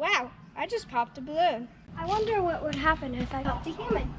Wow, I just popped a balloon. I wonder what would happen if I popped a human.